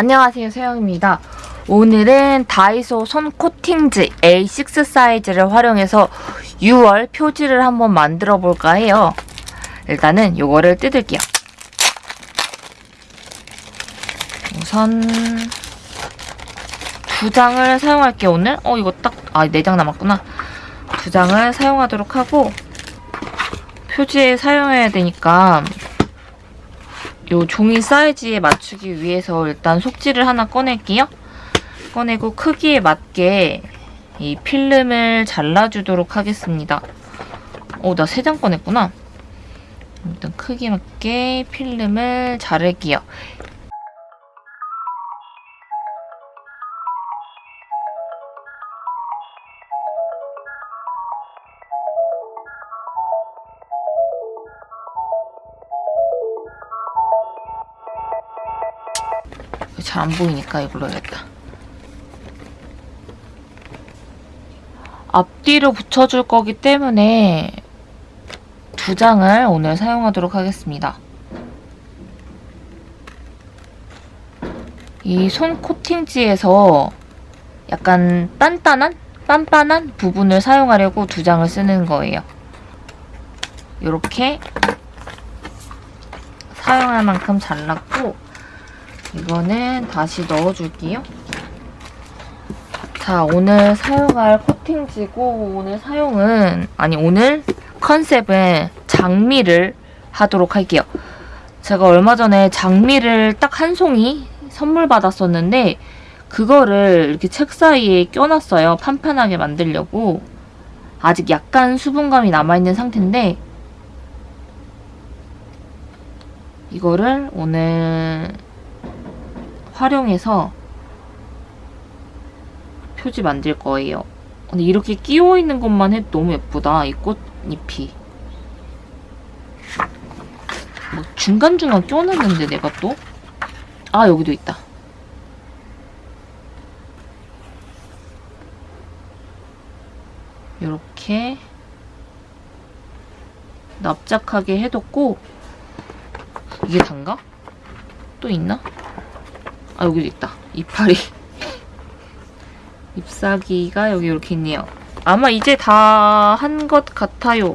안녕하세요 세영입니다. 오늘은 다이소 손 코팅즈 A6 사이즈를 활용해서 6월 표지를 한번 만들어 볼까 해요. 일단은 요거를 뜯을게요. 우선 두 장을 사용할게요 오늘. 어 이거 딱아네 장 남았구나. 두 장을 사용하도록 하고 표지에 사용해야 되니까 요 종이 사이즈에 맞추기 위해서 일단 속지를 하나 꺼낼게요. 꺼내고 크기에 맞게 이 필름을 잘라주도록 하겠습니다. 어, 나세 장 꺼냈구나. 일단 크기에 맞게 필름을 자를게요. 잘 안 보이니까 이걸로 해야겠다. 앞뒤로 붙여줄 거기 때문에 두 장을 오늘 사용하도록 하겠습니다. 이 손 코팅지에서 약간 단단한? 빤빤한 부분을 사용하려고 두 장을 쓰는 거예요. 이렇게 사용할 만큼 잘랐고 이거는 다시 넣어줄게요. 자, 오늘 사용할 코팅지고 오늘 사용은 아니 오늘 컨셉은 장미를 하도록 할게요. 제가 얼마 전에 장미를 딱 한 송이 선물 받았었는데 그거를 이렇게 책 사이에 껴놨어요. 판판하게 만들려고. 아직 약간 수분감이 남아있는 상태인데 이거를 오늘 활용해서 표지 만들 거예요. 근데 이렇게 끼워 있는 것만 해도 너무 예쁘다. 이 꽃잎이. 뭐 중간중간 껴놨는데 내가 또? 아 여기도 있다. 이렇게 납작하게 해뒀고 이게 단가? 또 있나? 아 여기도 있다. 이파리. 잎사귀가 여기 이렇게 있네요. 아마 이제 다 한 것 같아요.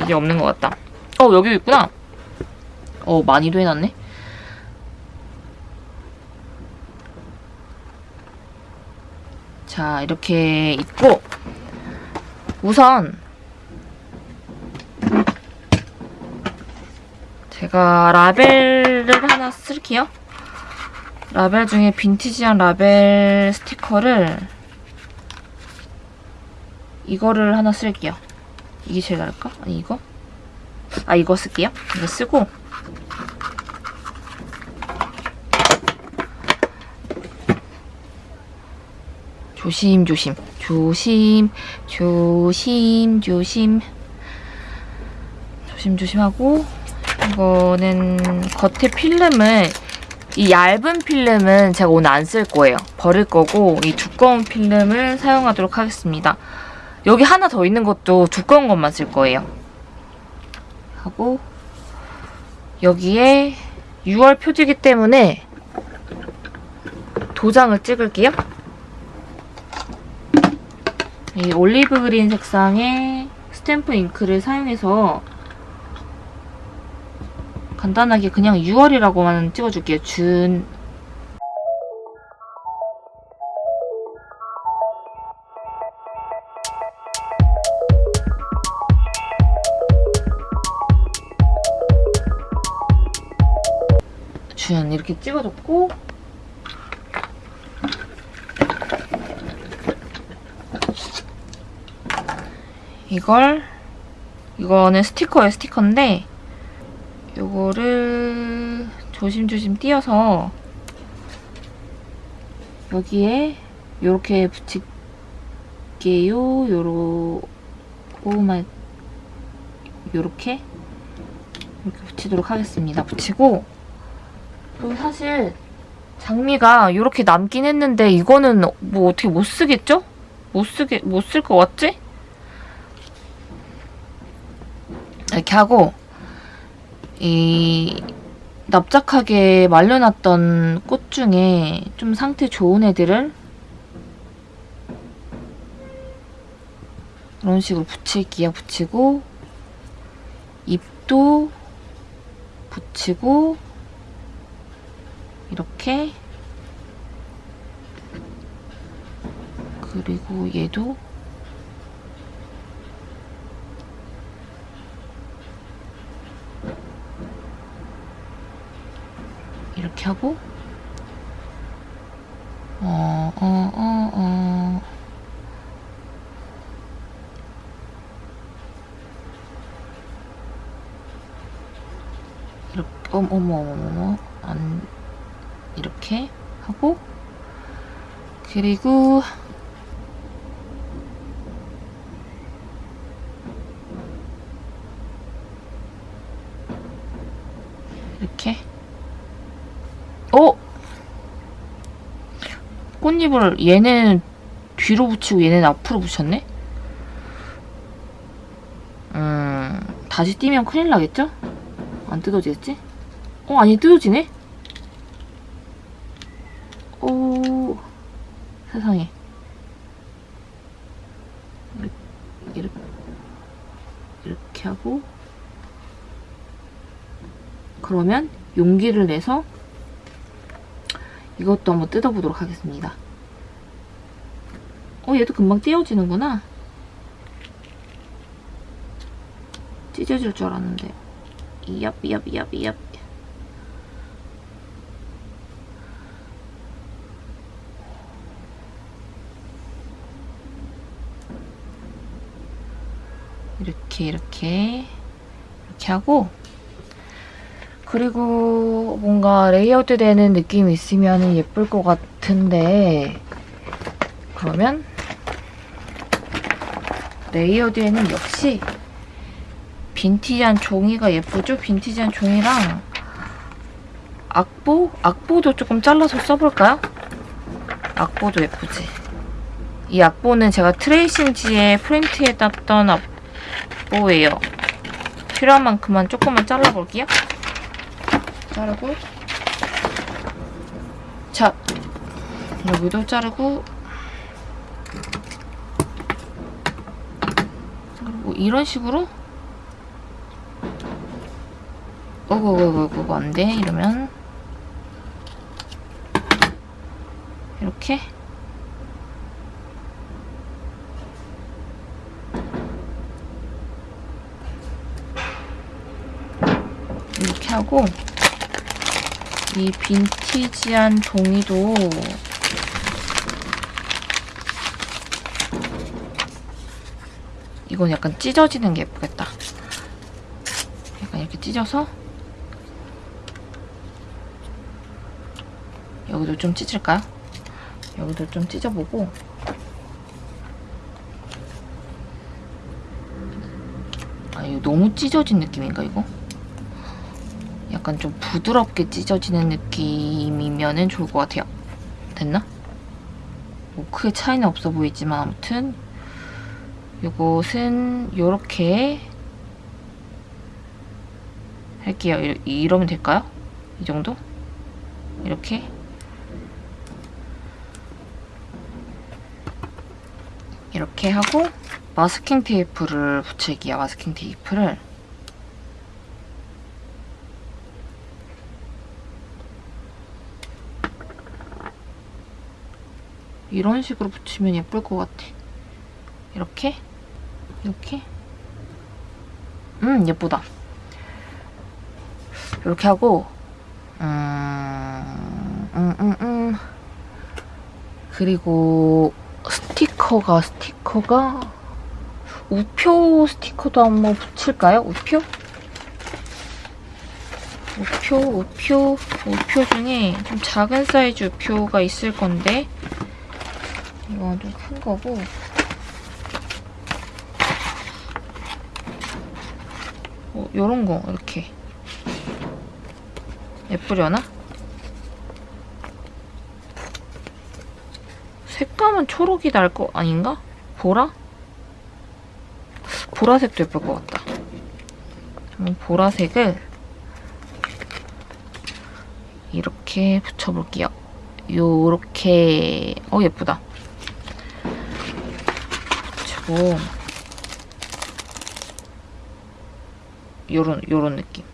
이게 없는 것 같다. 어 여기 있구나. 어 많이도 해놨네. 자 이렇게 있고 우선 제가 라벨을 하나 쓸게요. 라벨 중에 빈티지한 라벨 스티커를 이거를 하나 쓸게요. 이게 제일 나을까? 아니 이거? 아 이거 쓸게요. 이거 쓰고 조심 조심 조심 조심 조심 조심 조심하고 이거는 겉에 필름을 이 얇은 필름은 제가 오늘 안 쓸 거예요. 버릴 거고 이 두꺼운 필름을 사용하도록 하겠습니다. 여기 하나 더 있는 것도 두꺼운 것만 쓸 거예요. 하고 여기에 6월 표지기 때문에 도장을 찍을게요. 이 올리브 그린 색상의 스탬프 잉크를 사용해서 간단하게 그냥 6월이라고만 찍어줄게요. 준. 준 이렇게 찍어줬고. 이걸 이거는 스티커예요 스티커인데 요거를 조심조심 띄어서 여기에 요렇게 붙일게요 요로 오마 요렇게 이렇게 붙이도록 하겠습니다 붙이고 그리고 사실 장미가 이렇게 남긴 했는데 이거는 뭐 어떻게 못 쓰겠죠? 못 쓰게 못 쓸 것 같지? 이렇게 하고 이 납작하게 말려놨던 꽃 중에 좀 상태 좋은 애들을 이런 식으로 붙일게요. 붙이고 잎도 붙이고 이렇게 그리고 얘도 이렇게 하고 어, 어, 어, 어. 이렇게, 어머, 어머, 어머, 안, 이렇게 하고, 그리고, 이렇게. 어? 꽃잎을 얘는 뒤로 붙이고 얘는 앞으로 붙였네? 음, 다시 띄면 큰일 나겠죠? 안 뜯어지겠지? 어, 아니, 뜯어지네? 오, 세상에. 이렇게, 이렇게 하고, 그러면 용기를 내서 이것도 한번 뜯어보도록 하겠습니다. 어, 얘도 금방 띄어지는구나. 찢어질 줄 알았는데. 이얍, 이얍, 이얍, 이얍. 이렇게, 이렇게, 이렇게 하고, 그리고 뭔가 레이아웃 되는 느낌이 있으면 예쁠 것 같은데, 그러면 레이어드에는 역시 빈티지한 종이가 예쁘죠? 빈티지한 종이랑 악보? 악보도 조금 잘라서 써볼까요? 악보도 예쁘지? 이 악보는 제가 트레이싱지에 프린트해 놨던 악보예요. 필요한 만큼만 조금만 잘라볼게요. 자르고. 자, 여기도 자르고. 그리고 이런 식으로? 어구구구구 안돼. 이러면. 이렇게. 이렇게 하고 이 빈티지한 종이도 이건 약간 찢어지는 게 예쁘겠다. 약간 이렇게 찢어서 여기도 좀 찢을까요? 여기도 좀 찢어보고 아 이거 너무 찢어진 느낌인가 이거? 약간 좀 부드럽게 찢어지는 느낌이면 좋을 것 같아요. 됐나? 뭐 크게 차이는 없어 보이지만 아무튼 이것은 이렇게 할게요. 이, 이러면 될까요? 이 정도? 이렇게 이렇게 하고 마스킹 테이프를 붙일게요. 마스킹 테이프를 이런 식으로 붙이면 예쁠 것 같아. 이렇게 이렇게 음 예쁘다. 이렇게 하고 음, 음, 음, 음. 그리고 스티커가 스티커가 우표 스티커도 한번 붙일까요? 우표? 우표, 우표, 우표 중에 좀 작은 사이즈 우표가 있을 건데 이건 좀 큰 거고 어, 요런 거 이렇게 예쁘려나? 색감은 초록이 날 거 아닌가? 보라? 보라색도 예쁠 것 같다. 보라색을 이렇게 붙여볼게요. 요렇게 어 예쁘다. 붙이고 요런 요런 느낌.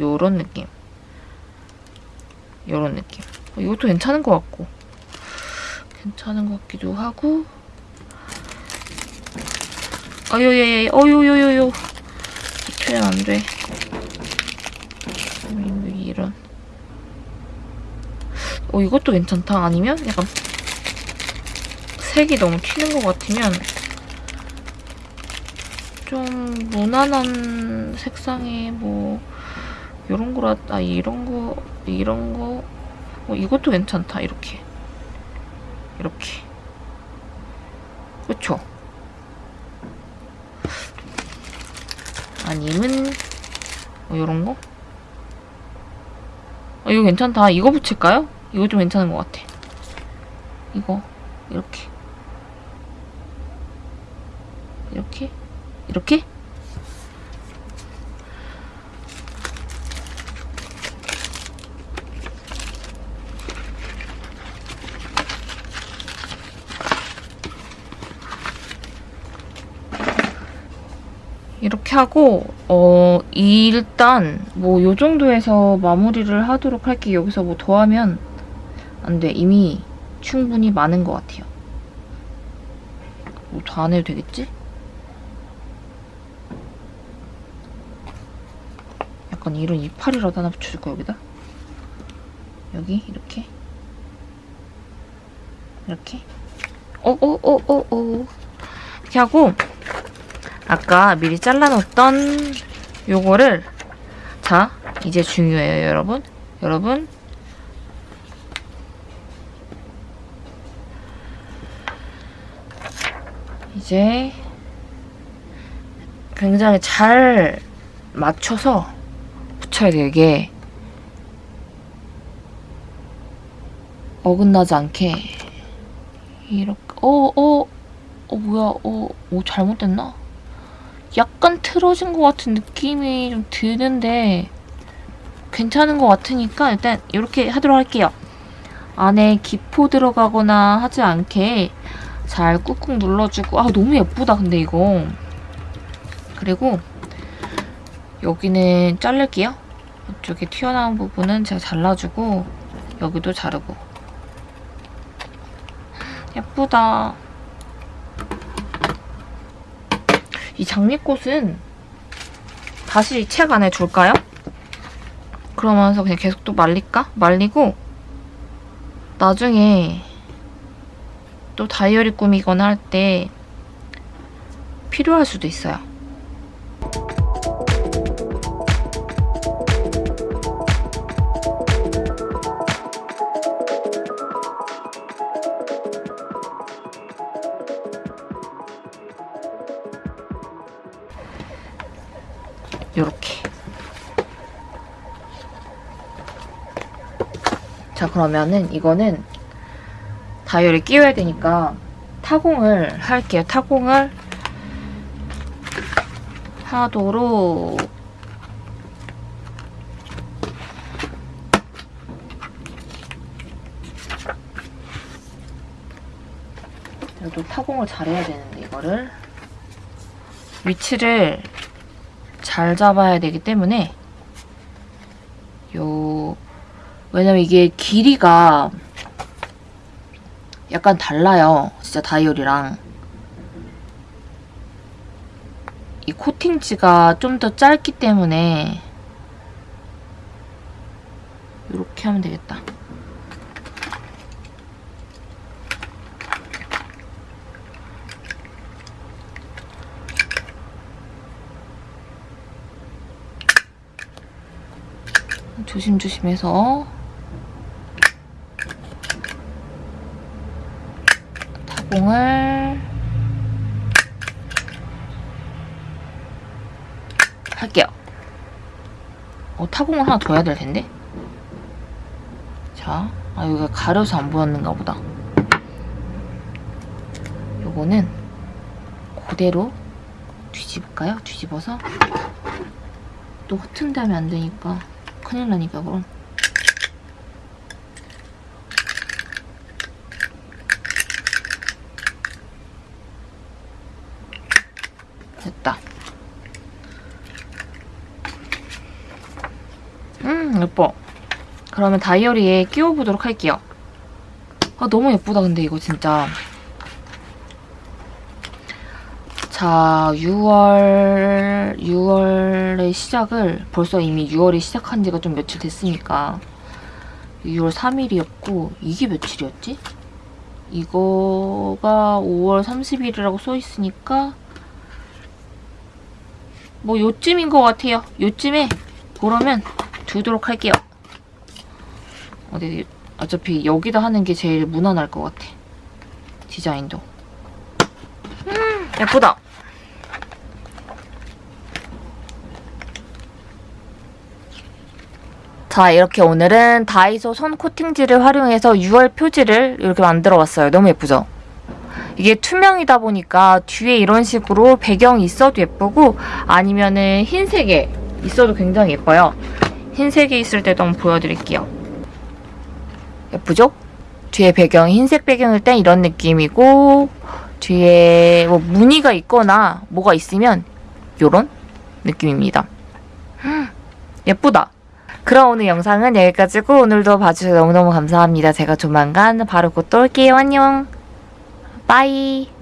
요런 느낌. 요런 느낌. 어, 이것도 괜찮은 것 같고 괜찮은 것 같기도 하고 어요예예 어요요요요 표현 안 돼. 음, 이런. 어 이것도 괜찮다. 아니면 약간 색이 너무 튀는 것 같으면 좀 무난한 색상의 뭐 이런 거라 아 이런 거 이런 거 어, 이것도 괜찮다. 이렇게 이렇게 그쵸? 아니면 어, 이런 거? 어, 이거 괜찮다. 이거 붙일까요? 이거 좀 괜찮은 것 같아. 이거 이렇게 이렇게 이렇게 이렇게 하고 어 일단 뭐 요 정도에서 마무리를 하도록 할게요. 여기서 뭐 더하면 안 돼. 이미 충분히 많은 것 같아요. 뭐더안 해도 되겠지? 약간 이런 이파리라도 하나 붙여줄까 여기다? 여기? 이렇게? 이렇게? 어어어어어. 이렇게 하고 아까 미리 잘라놓았던 요거를 자 이제 중요해요 여러분. 여러분. 이제 굉장히 잘 맞춰서 붙여야 돼요 이게 어긋나지 않게 이렇게 어어어 어, 뭐야 어, 어 잘못됐나? 약간 틀어진 것 같은 느낌이 좀 드는데 괜찮은 것 같으니까 일단 이렇게 하도록 할게요. 안에 기포 들어가거나 하지 않게 잘 꾹꾹 눌러주고 아 너무 예쁘다 근데 이거 그리고 여기는 자를게요. 이쪽에 튀어나온 부분은 제가 잘라주고 여기도 자르고 예쁘다. 이 장미꽃은 다시 책 안에 둘까요? 그러면서 그냥 계속 또 말릴까? 말리고 나중에 또 다이어리 꾸미거나 할 때 필요할 수도 있어요. 그러면은 이거는 다이어리 끼워야 되니까 타공을 할게요. 타공을 하도록 또 타공을 잘해야 되는데 이거를 위치를 잘 잡아야 되기 때문에 요 왜냐면 이게 길이가 약간 달라요. 진짜 다이어리랑 이 코팅지가 좀 더 짧기 때문에 이렇게 하면 되겠다. 조심조심해서 타공을 할게요. 어, 타공을 하나 더 해야 될 텐데. 자, 아 여기가 가려서 안 보였는가 보다. 요거는 그대로 뒤집을까요? 뒤집어서 또 허튼 다음에 안 되니까 큰일 나니까 그럼 됐다. 음 예뻐. 그러면 다이어리에 끼워보도록 할게요. 아 너무 예쁘다 근데 이거 진짜. 자 6월 6월의 시작을 벌써 이미 6월이 시작한 지가 좀 며칠 됐으니까. 6월 3일이었고 이게 며칠이었지? 이거가 5월 30일이라고 써있으니까 뭐 요쯤인 것 같아요. 요쯤에 그러면 두도록 할게요. 어디 어차피 여기다 하는 게 제일 무난할 것 같아. 디자인도. 음, 예쁘다. 자, 이렇게 오늘은 다이소 손 코팅지를 활용해서 6월 표지를 이렇게 만들어 봤어요. 너무 예쁘죠? 이게 투명이다 보니까 뒤에 이런 식으로 배경이 있어도 예쁘고 아니면은 흰색에 있어도 굉장히 예뻐요. 흰색에 있을 때도 한번 보여드릴게요. 예쁘죠? 뒤에 배경이 흰색 배경일 땐 이런 느낌이고 뒤에 뭐 무늬가 있거나 뭐가 있으면 이런 느낌입니다. 음, 예쁘다. 그럼 오늘 영상은 여기까지고 오늘도 봐주셔서 너무너무 감사합니다. 제가 조만간 바로 곧 또 올게요. 안녕. 빠이.